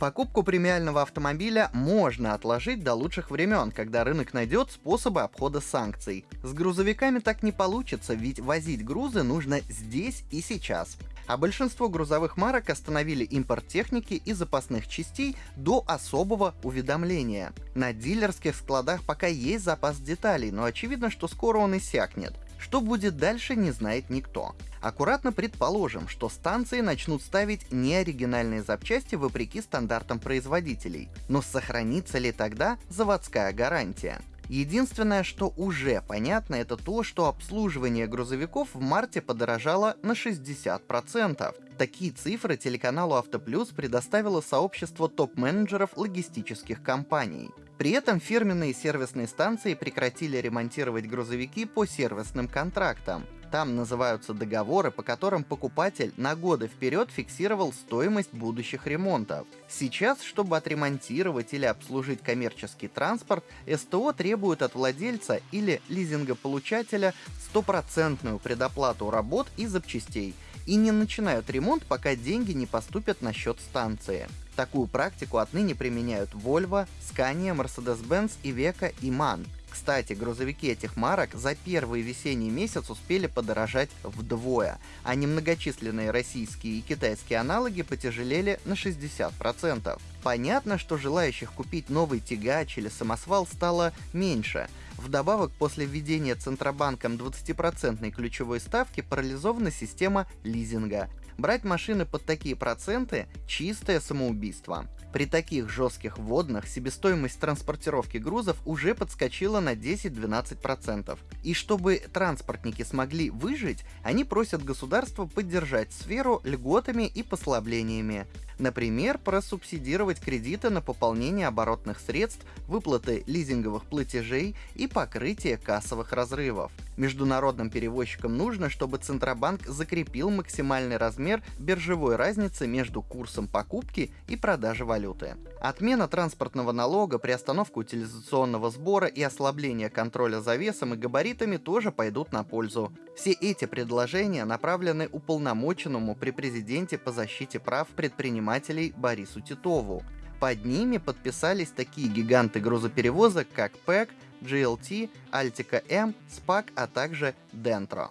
Покупку премиального автомобиля можно отложить до лучших времен, когда рынок найдет способы обхода санкций. С грузовиками так не получится, ведь возить грузы нужно здесь и сейчас. А большинство грузовых марок остановили импорт техники и запасных частей до особого уведомления. На дилерских складах пока есть запас деталей, но очевидно, что скоро он иссякнет. Что будет дальше, не знает никто. Аккуратно предположим, что станции начнут ставить неоригинальные запчасти вопреки стандартам производителей. Но сохранится ли тогда заводская гарантия? Единственное, что уже понятно, это то, что обслуживание грузовиков в марте подорожало на 60%. Такие цифры телеканалу Автоплюс предоставило сообщество топ-менеджеров логистических компаний. При этом фирменные сервисные станции прекратили ремонтировать грузовики по сервисным контрактам. Там называются договоры, по которым покупатель на годы вперед фиксировал стоимость будущих ремонтов. Сейчас, чтобы отремонтировать или обслужить коммерческий транспорт, СТО требует от владельца или лизингополучателя стопроцентную предоплату работ и запчастей и не начинают ремонт, пока деньги не поступят на счет станции. Такую практику отныне применяют Volvo, Scania, Mercedes-Benz, Iveco и MAN. Кстати, грузовики этих марок за первый весенний месяц успели подорожать вдвое, а немногочисленные российские и китайские аналоги потяжелели на 60%. Понятно, что желающих купить новый тягач или самосвал стало меньше. Вдобавок, после введения Центробанком 20% ключевой ставки парализована система лизинга. Брать машины под такие проценты – чистое самоубийство. При таких жестких вводных себестоимость транспортировки грузов уже подскочила на 10-12%. И чтобы транспортники смогли выжить, они просят государство поддержать сферу льготами и послаблениями. Например, просубсидировать кредиты на пополнение оборотных средств, выплаты лизинговых платежей и покрытие кассовых разрывов. Международным перевозчикам нужно, чтобы Центробанк закрепил максимальный размер биржевой разницы между курсом покупки и продажи валюты. Отмена транспортного налога, приостановка утилизационного сбора и ослабление контроля за весом и габаритами тоже пойдут на пользу. Все эти предложения направлены уполномоченному при президенте по защите прав предпринимателей Борису Титову. Под ними подписались такие гиганты грузоперевозок, как ПЭК, GLT, Altica M, SPAC, а также Dentro.